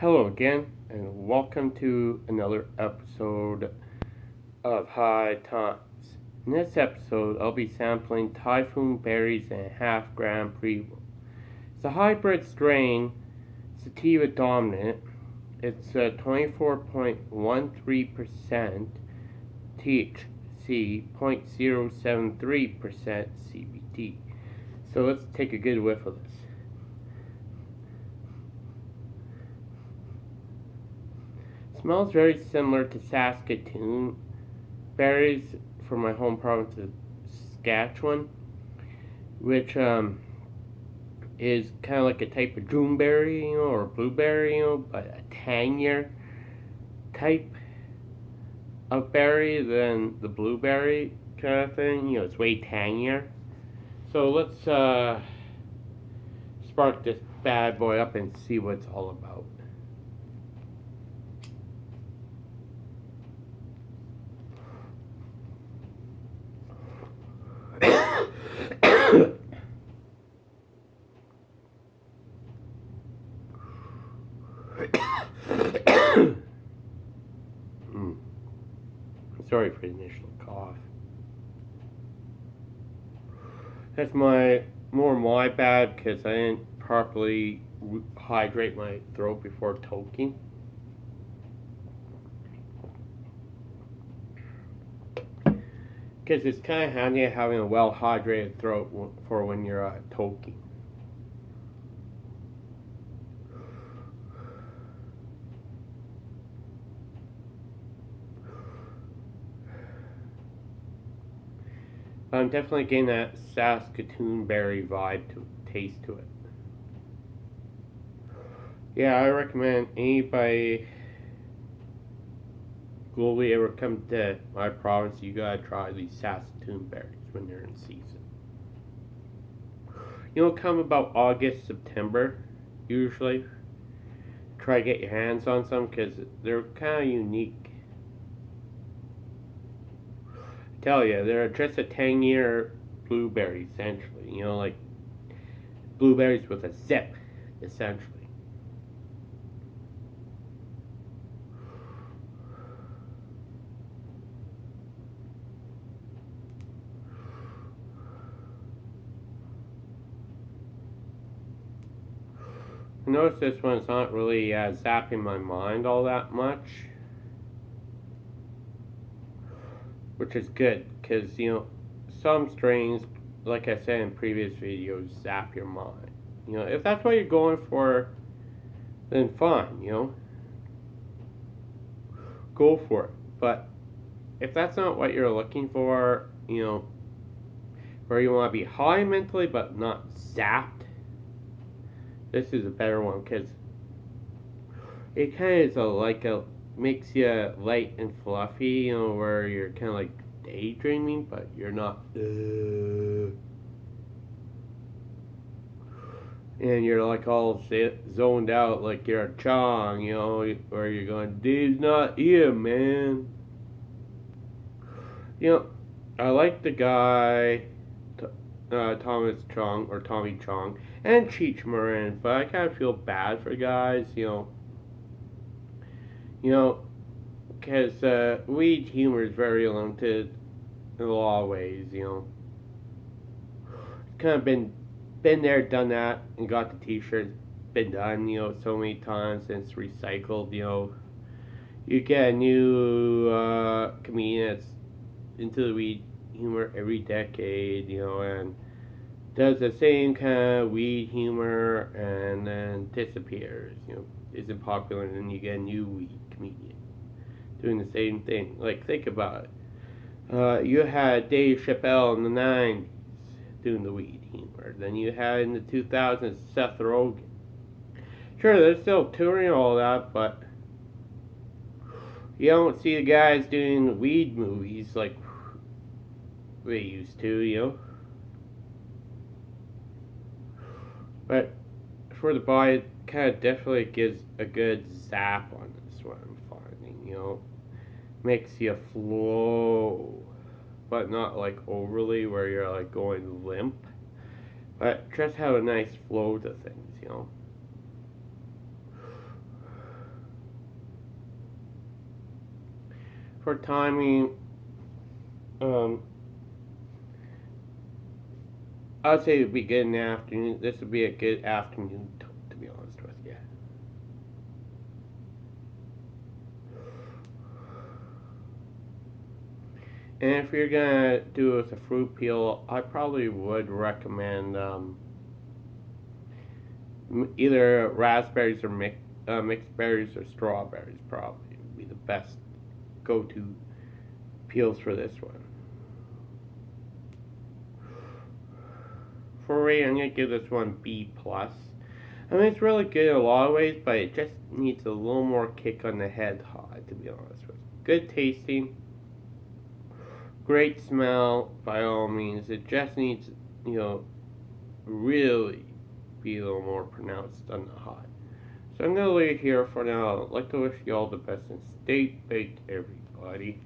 Hello again, and welcome to another episode of High Times. In this episode, I'll be sampling Typhoon berries and half gram Previa. It's a hybrid strain, sativa dominant. It's uh, 24.13% THC, 0.073% CBD. So let's take a good whiff of this. Smells very similar to Saskatoon berries from my home province of Saskatchewan, which um, is kind of like a type of Juneberry you know, or blueberry, you know, but a tangier type of berry than the blueberry kind of thing. You know, it's way tangier. So let's uh, spark this bad boy up and see what it's all about. Sorry for the initial cough. That's my more my bad because I didn't properly hydrate my throat before toking. Because it's kind of handy having a well hydrated throat for when you're uh, toking. I'm definitely getting that Saskatoon berry vibe to taste to it. Yeah, I recommend anybody globally ever come to my province, you gotta try these Saskatoon berries when they're in season. You know, come about August, September, usually. Try to get your hands on some because they're kind of unique tell you, they're just a tangier blueberry, essentially. You know, like blueberries with a zip, essentially. Notice this one's not really uh, zapping my mind all that much. which is good because you know some strains like I said in previous videos zap your mind. You know if that's what you're going for then fine you know. Go for it. But if that's not what you're looking for you know where you want to be high mentally but not zapped this is a better one because it kind of is a, like a makes you light and fluffy, you know, where you're kind of like daydreaming, but you're not. Uh, and you're like all zoned out, like you're a chong, you know, where you're going, dude's not here, man. You know, I like the guy, uh, Thomas Chong, or Tommy Chong, and Cheech Marin, but I kind of feel bad for guys, you know you know, because uh, weed humor is very limited in a lot of ways, you know. Kind of been been there, done that, and got the t-shirts. Been done, you know, so many times, and it's recycled, you know. You get a new uh, comedian that's into the weed humor every decade, you know, and does the same kind of weed humor and then disappears, you know, isn't popular, and then you get a new weed comedian doing the same thing. Like, think about it. Uh, you had Dave Chappelle in the 90s doing the weed humor. Then you had in the 2000s Seth Rogen. Sure, they're still touring all that, but you don't see the guys doing weed movies like they used to, you know. But for the body, it kind of definitely gives a good zap on this one, I'm finding, you know. Makes you flow, but not like overly where you're like going limp. But just have a nice flow to things, you know. For timing, um, I'd say it'd be good in the afternoon. This would be a good afternoon, to, to be honest with you. And if you're gonna do it with a fruit peel, I probably would recommend um, either raspberries or mix, uh, mixed berries or strawberries. Probably would be the best go-to peels for this one. For rating, I'm gonna give this one B plus. I mean, it's really good in a lot of ways, but it just needs a little more kick on the head to be honest with you. Good tasting, great smell, by all means. It just needs, you know, really be a little more pronounced on the hot. So I'm gonna leave it here for now. I'd like to wish you all the best and stay baked, everybody.